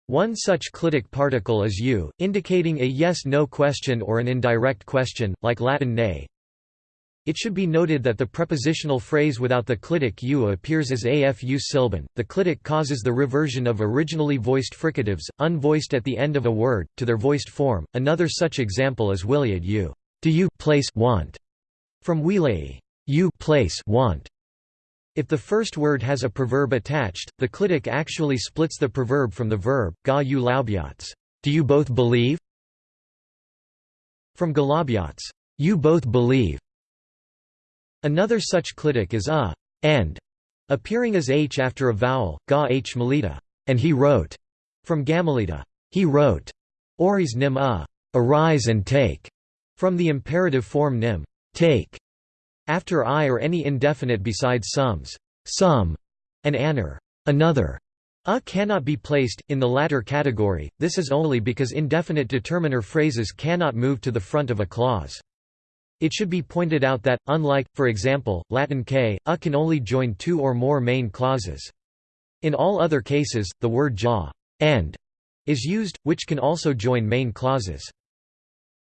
One such clitic particle is u, indicating a yes-no question or an indirect question, like Latin ne. It should be noted that the prepositional phrase without the clitic u appears as afu silban. The clitic causes the reversion of originally voiced fricatives, unvoiced at the end of a word, to their voiced form. Another such example is Wiliad u. Do you place want? From Wilei you place want. If the first word has a preverb attached, the clitic actually splits the preverb from the verb, ga you laubiats. Do you both believe? From galabiats. You both believe. Another such clitic is a and, appearing as h after a vowel, ga h melita, and he wrote, from gamelita. He wrote, oris nim a, arise and take, from the imperative form nim, take. After i or any indefinite besides sums, some, and aner, another. A cannot be placed, in the latter category, this is only because indefinite determiner phrases cannot move to the front of a clause. It should be pointed out that, unlike, for example, Latin k, a can only join two or more main clauses. In all other cases, the word ja and is used, which can also join main clauses.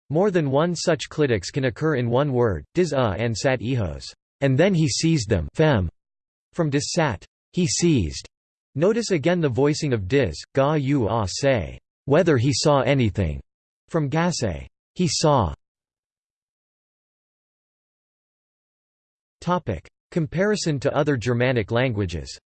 More than one such clitics can occur in one word, dis a and sat ehos, and then he seized them fem, from dis sat, he seized. Notice again the voicing of dis, ga u a say, whether he saw anything, from gase, he saw. Comparison to other Germanic languages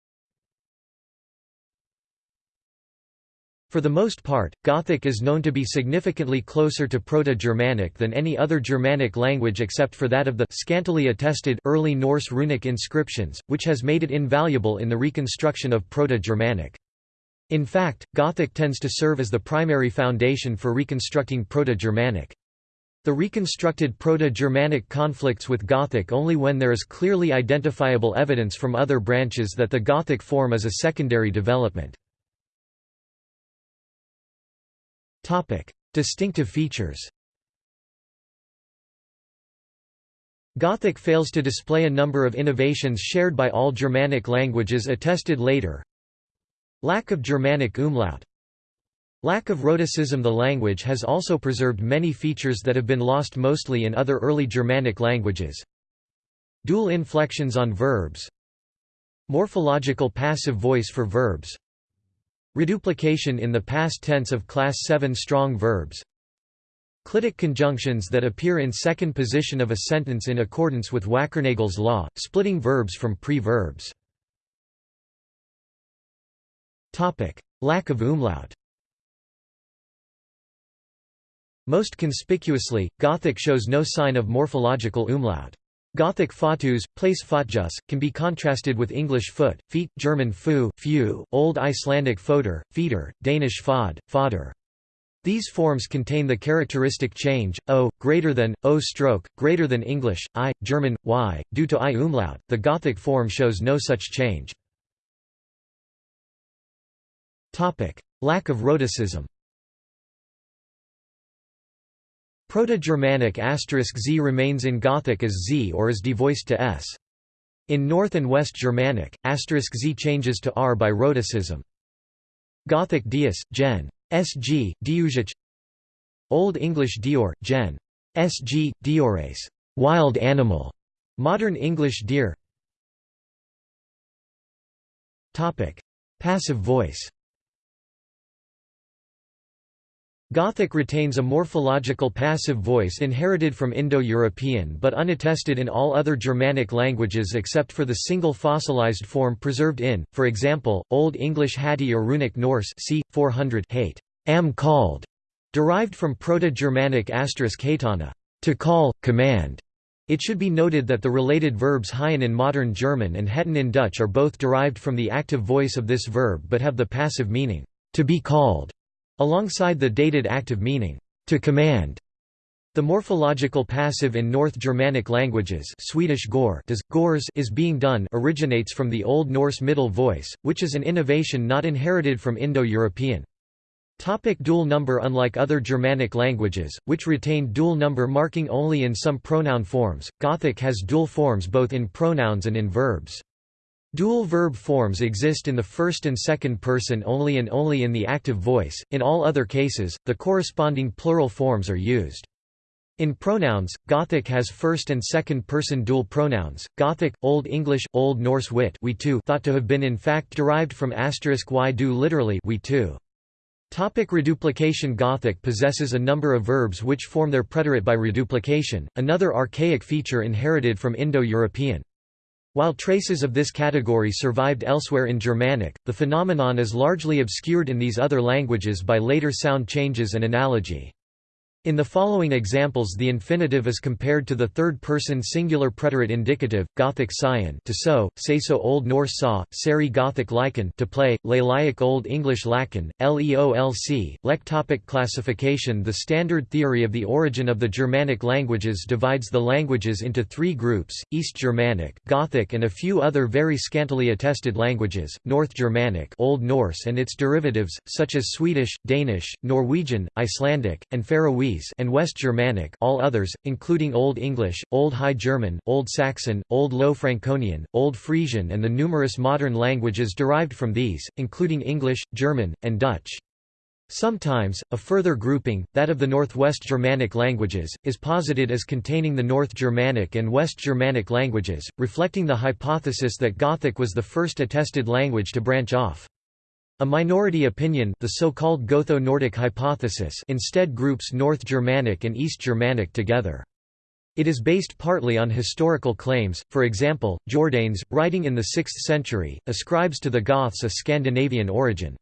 For the most part, Gothic is known to be significantly closer to Proto-Germanic than any other Germanic language except for that of the scantily attested early Norse runic inscriptions, which has made it invaluable in the reconstruction of Proto-Germanic. In fact, Gothic tends to serve as the primary foundation for reconstructing Proto-Germanic. The reconstructed Proto-Germanic conflicts with Gothic only when there is clearly identifiable evidence from other branches that the Gothic form is a secondary development. Topic: Distinctive features. Gothic fails to display a number of innovations shared by all Germanic languages attested later. Lack of Germanic umlaut. Lack of rhotacism The language has also preserved many features that have been lost mostly in other early Germanic languages. Dual inflections on verbs Morphological passive voice for verbs Reduplication in the past tense of class 7 strong verbs Clitic conjunctions that appear in second position of a sentence in accordance with Wackernagel's law, splitting verbs from pre-verbs. Lack of umlaut Most conspicuously, Gothic shows no sign of morphological umlaut. Gothic fatus, place fatjus, can be contrasted with English foot, feet, German fu, few, Old Icelandic foder, feeder, Danish fod, fodder. These forms contain the characteristic change, o, greater than, o stroke, greater than English, i, German, y, due to i umlaut, the Gothic form shows no such change. Lack of rhotacism Proto-Germanic z remains in Gothic as z or is devoiced to s. In North and West Germanic, z changes to r by rhotacism. Gothic dius, gen. sg, diusic Old English dior, gen. sg, diores, wild animal. Modern English deer Passive voice Gothic retains a morphological passive voice inherited from Indo-European but unattested in all other Germanic languages except for the single fossilized form preserved in, for example, Old English Hatti or Runic Norse c. 400 hate, am called, derived from Proto-Germanic asterisk hatana, to call, command. It should be noted that the related verbs haien in modern German and hetten in Dutch are both derived from the active voice of this verb but have the passive meaning, to be called alongside the dated active meaning, to command. The morphological passive in North Germanic languages Swedish gor does, gors is being done originates from the Old Norse middle voice, which is an innovation not inherited from Indo-European. Topic dual number Unlike other Germanic languages, which retain dual number marking only in some pronoun forms, Gothic has dual forms both in pronouns and in verbs. Dual verb forms exist in the first and second person only and only in the active voice, in all other cases, the corresponding plural forms are used. In pronouns, Gothic has first and second person dual pronouns. Gothic, Old English, Old Norse wit we too thought to have been in fact derived from asterisk y do literally we too. Topic reduplication Gothic possesses a number of verbs which form their preterite by reduplication, another archaic feature inherited from Indo-European. While traces of this category survived elsewhere in Germanic, the phenomenon is largely obscured in these other languages by later sound changes and analogy. In the following examples the infinitive is compared to the third-person singular preterite indicative, Gothic scion to say so Old Norse saw, seri Gothic lycan to play, Lalaic Old English lacan, leolc, lek topic Classification The standard theory of the origin of the Germanic languages divides the languages into three groups, East Germanic Gothic and a few other very scantily attested languages, North Germanic Old Norse and its derivatives, such as Swedish, Danish, Norwegian, Icelandic, and Faroese and West Germanic all others, including Old English, Old High German, Old Saxon, Old Low Franconian, Old Frisian and the numerous modern languages derived from these, including English, German, and Dutch. Sometimes, a further grouping, that of the Northwest Germanic languages, is posited as containing the North Germanic and West Germanic languages, reflecting the hypothesis that Gothic was the first attested language to branch off. A minority opinion the so-called Gotho-Nordic hypothesis instead groups North Germanic and East Germanic together. It is based partly on historical claims, for example, Jordanes, writing in the 6th century, ascribes to the Goths a Scandinavian origin.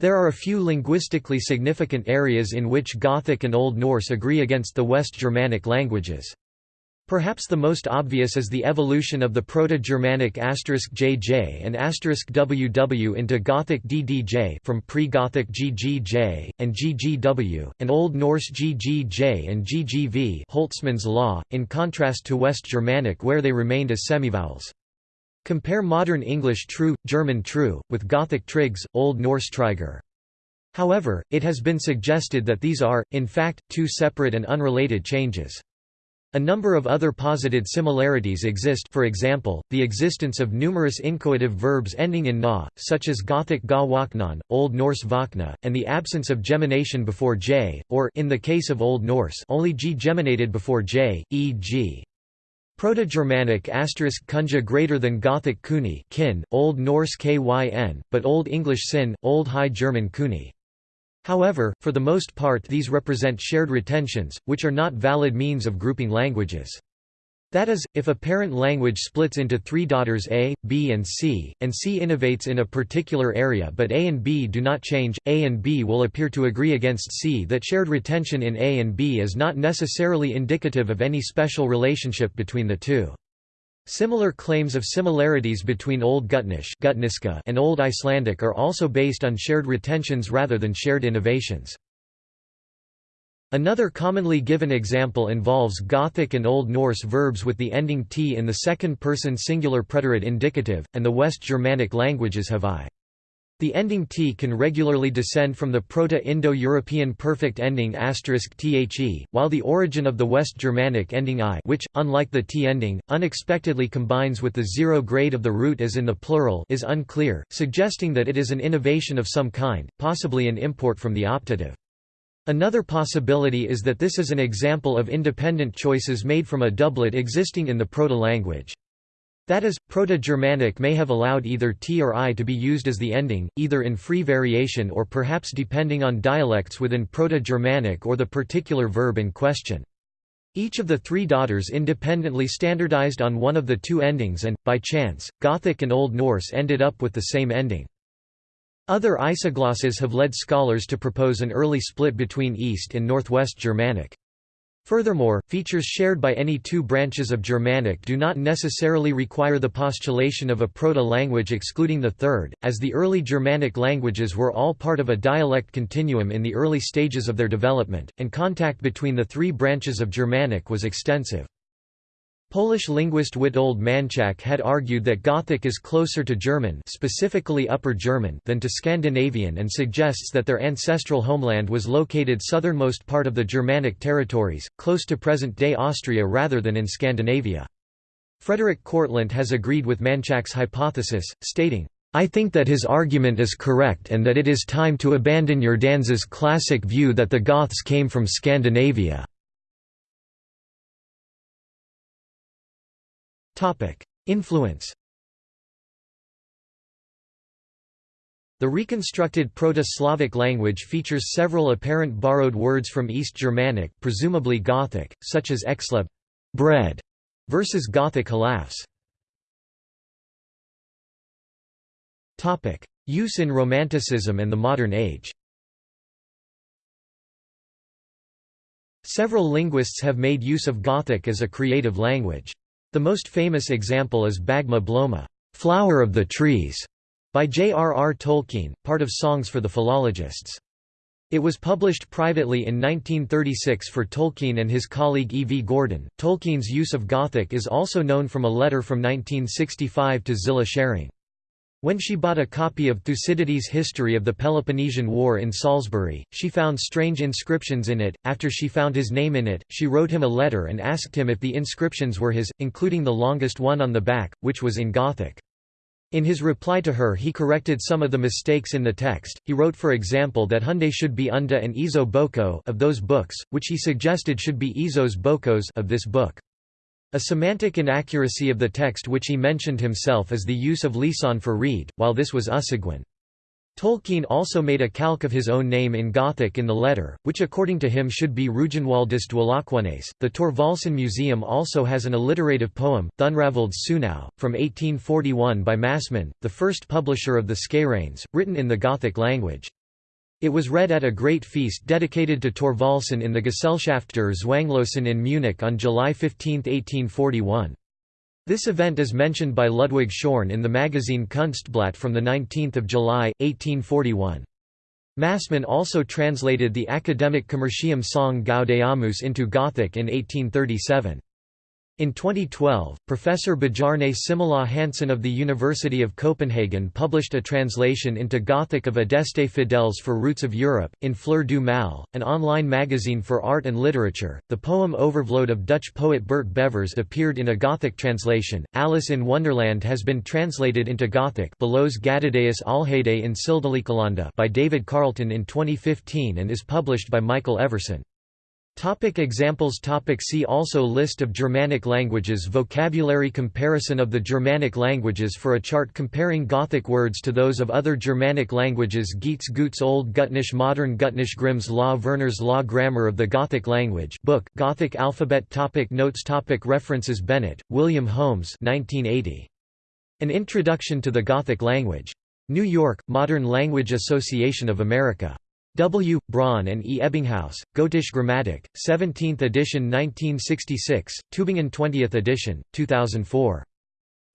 There are a few linguistically significant areas in which Gothic and Old Norse agree against the West Germanic languages. Perhaps the most obvious is the evolution of the Proto-Germanic asterisk *jj and *ww into Gothic ddj from pre-Gothic ggj, and ggw, and Old Norse ggj and ggv Holtzmann's law, in contrast to West Germanic where they remained as semivowels. Compare modern English true, German true, with Gothic trigs, Old Norse triger. However, it has been suggested that these are, in fact, two separate and unrelated changes. A number of other posited similarities exist for example, the existence of numerous inchoative verbs ending in na, such as Gothic ga waknan, Old Norse vakna, and the absence of gemination before j, or in the case of Old Norse only g geminated before j, e.g. Proto-Germanic asterisk kunja greater than Gothic kuni kin, Old Norse kyn, but Old English sin, Old High German kuni. However, for the most part these represent shared retentions, which are not valid means of grouping languages. That is, if a parent language splits into three daughters A, B and C, and C innovates in a particular area but A and B do not change, A and B will appear to agree against C that shared retention in A and B is not necessarily indicative of any special relationship between the two. Similar claims of similarities between Old Gutnish and Old Icelandic are also based on shared retentions rather than shared innovations. Another commonly given example involves Gothic and Old Norse verbs with the ending t in the second-person singular preterite indicative, and the West Germanic languages have i. The ending t can regularly descend from the Proto-Indo-European perfect ending *the, while the origin of the West Germanic ending i which, unlike the t ending, unexpectedly combines with the zero grade of the root as in the plural is unclear, suggesting that it is an innovation of some kind, possibly an import from the optative. Another possibility is that this is an example of independent choices made from a doublet existing in the proto-language. That is, Proto-Germanic may have allowed either t or i to be used as the ending, either in free variation or perhaps depending on dialects within Proto-Germanic or the particular verb in question. Each of the three daughters independently standardized on one of the two endings and, by chance, Gothic and Old Norse ended up with the same ending. Other isoglosses have led scholars to propose an early split between East and Northwest Germanic. Furthermore, features shared by any two branches of Germanic do not necessarily require the postulation of a proto-language excluding the third, as the early Germanic languages were all part of a dialect continuum in the early stages of their development, and contact between the three branches of Germanic was extensive. Polish linguist Witold Manczak had argued that Gothic is closer to German specifically Upper German than to Scandinavian and suggests that their ancestral homeland was located southernmost part of the Germanic territories, close to present-day Austria rather than in Scandinavia. Frederik Kortlandt has agreed with Manczak's hypothesis, stating, I think that his argument is correct and that it is time to abandon Jordans's classic view that the Goths came from Scandinavia. Influence The reconstructed Proto-Slavic language features several apparent borrowed words from East Germanic presumably Gothic, such as exleb bread", versus Gothic halafs. Use in Romanticism and the modern age Several linguists have made use of Gothic as a creative language. The most famous example is Bagme Bloma Flower of the Trees", by J.R.R. Tolkien, part of Songs for the Philologists. It was published privately in 1936 for Tolkien and his colleague E. V. Gordon. Tolkien's use of Gothic is also known from a letter from 1965 to Zillah Sherring. When she bought a copy of Thucydides' History of the Peloponnesian War in Salisbury, she found strange inscriptions in it. After she found his name in it, she wrote him a letter and asked him if the inscriptions were his, including the longest one on the back, which was in Gothic. In his reply to her he corrected some of the mistakes in the text, he wrote for example that Hunde should be Unda and Izo Boko of those books, which he suggested should be Izos Bokos of this book. A semantic inaccuracy of the text which he mentioned himself is the use of lisan for reed, while this was ussiggwan. Tolkien also made a calque of his own name in Gothic in the letter, which according to him should be Ruginwaldus Dwalakoneis. The Thorvaldsen Museum also has an alliterative poem, Thunravald's Sunau, from 1841 by Massmann, the first publisher of the Skeireins, written in the Gothic language. It was read at a great feast dedicated to Thorvaldsen in the Gesellschaft der Zwanglosen in Munich on July 15, 1841. This event is mentioned by Ludwig Schorn in the magazine Kunstblatt from 19 July, 1841. Massmann also translated the academic Commercium song Gaudeamus into Gothic in 1837. In 2012, Professor Bjarne Simula Hansen of the University of Copenhagen published a translation into Gothic of Adeste Fidèles for Roots of Europe, in Fleur du Mal, an online magazine for art and literature. The poem Overvloed of Dutch poet Bert Bevers appeared in a Gothic translation. Alice in Wonderland has been translated into Gothic Belows in by David Carlton in 2015 and is published by Michael Everson. Topic examples. Topic See also. List of Germanic languages. Vocabulary. Comparison of the Germanic languages for a chart comparing Gothic words to those of other Germanic languages. Geats Guts Old Gutnish Modern Gutnish Grimm's Law Verner's Law Grammar of the Gothic Language. Book Gothic Alphabet. Topic Notes. Topic References. Bennett, William Holmes 1980. An Introduction to the Gothic Language. New York, Modern Language Association of America. W. Braun and E. Ebbinghaus, Gotische Grammatik, 17th edition 1966, Tübingen 20th edition, 2004.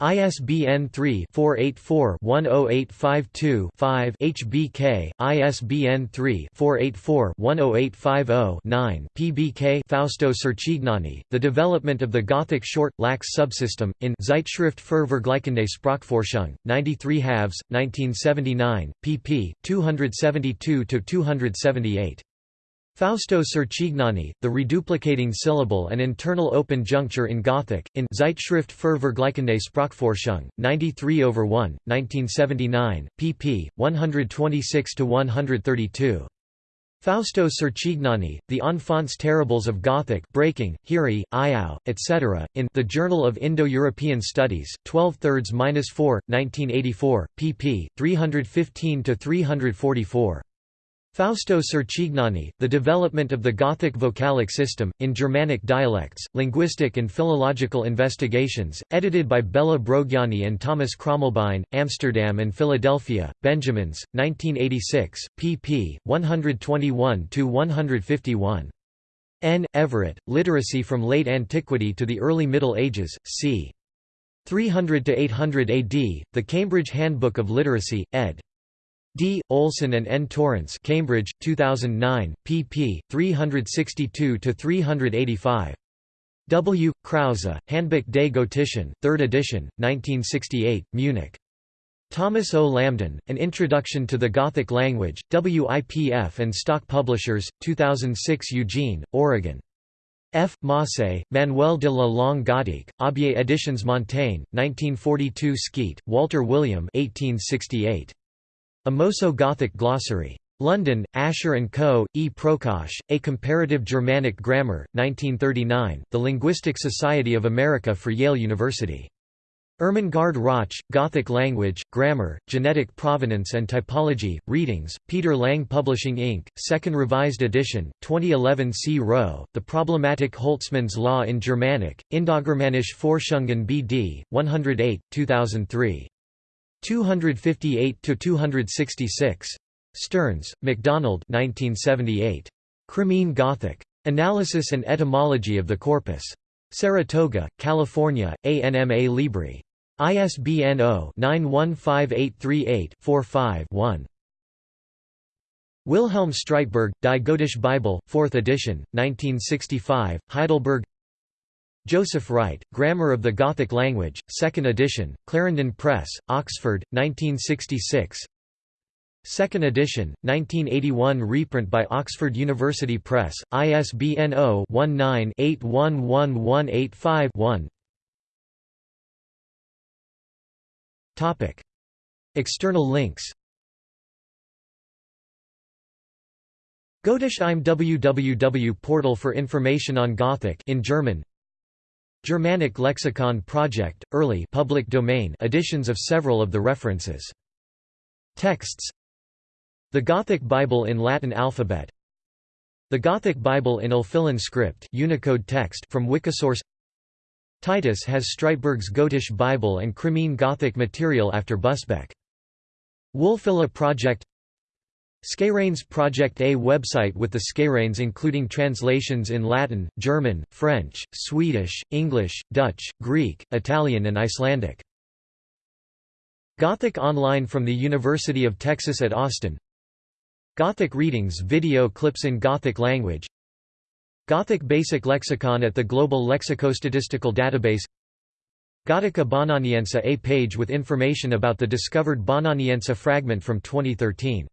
ISBN 3-484-10852-5 HBK, ISBN 3-484-10850-9 PBK Fausto Cercignani, The Development of the Gothic Short, Lax Subsystem, in Zeitschrift für Vergleichende Sprachforschung, 93 halves, 1979, pp. 272–278. Fausto Cercignani, The Reduplicating Syllable and Internal Open Juncture in Gothic, in Zeitschrift für Vergleichende Sprachforschung, 93 over 1, 1979, pp. 126–132. Fausto Cercignani, The Enfants Terribles of Gothic Breaking, Hiri, Iao, etc., in The Journal of Indo-European Studies, 12 thirds 4, 1984, pp. 315–344. Fausto Cercignani, The Development of the Gothic Vocalic System, in Germanic Dialects, Linguistic and Philological Investigations, edited by Bela Brogyanyi and Thomas Krömmelbein, Amsterdam and Philadelphia, Benjamins, 1986, pp. 121–151. N. Everett, Literacy from Late Antiquity to the Early Middle Ages, c. 300–800 AD, The Cambridge Handbook of Literacy, ed. D. Olson and N. Torrance Cambridge, 2009, pp. 362–385. W. Krause, Handbuch des Gotischen, 3rd edition, 1968, Munich. Thomas O. Lambdin, An Introduction to the Gothic Language, WIPF and Stock Publishers, 2006 Eugene, Oregon. F. Mossé, Manuel de la Langue Gothique, Aubier Editions Montaigne, 1942 Skeat, Walter William 1868. A Moeso-Gothic Glossary. London, Asher & Co., E. Prokosch, A Comparative Germanic Grammar, 1939, The Linguistic Society of America for Yale University. Irmengard Rauch, Gothic Language, Grammar, Genetic Provenance and Typology, Readings, Peter Lang Publishing Inc., Second Revised Edition, 2011 C. Rowe, The Problematic Holtzmann's Law in Germanic, Indogermanische Forschungen B.D., 108, 2003. 258–266. Stearns, MacDonald 1978. Crimean Gothic. Analysis and Etymology of the Corpus. Saratoga, California, ANMA Libri. ISBN 0-915838-45-1. Wilhelm Streitberg, Die Gotische Bibel, 4th edition, 1965, Heidelberg Joseph Wright, Grammar of the Gothic Language, 2nd edition, Clarendon Press, Oxford, 1966 2nd edition, 1981 reprint by Oxford University Press, ISBN 0-19-811185-1 External links. Gotisch im www portal for information on Gothic in German Germanic Lexicon Project, early public domain editions of several of the references. Texts The Gothic Bible in Latin alphabet The Gothic Bible in Ulfilan script Unicode text from Wikisource Titus has Streitberg's Gotish Bible and Crimean Gothic material after Busbecq. Wulfila Project Skeireins Project A website with the Skeireins including translations in Latin, German, French, Swedish, English, Dutch, Greek, Italian and Icelandic. Gothic Online from the University of Texas at Austin. Gothic Readings video clips in Gothic language. Gothic Basic Lexicon at the Global Lexicostatistical Database. Gotica Bononiensia A page with information about the discovered Bononiensia fragment from 2013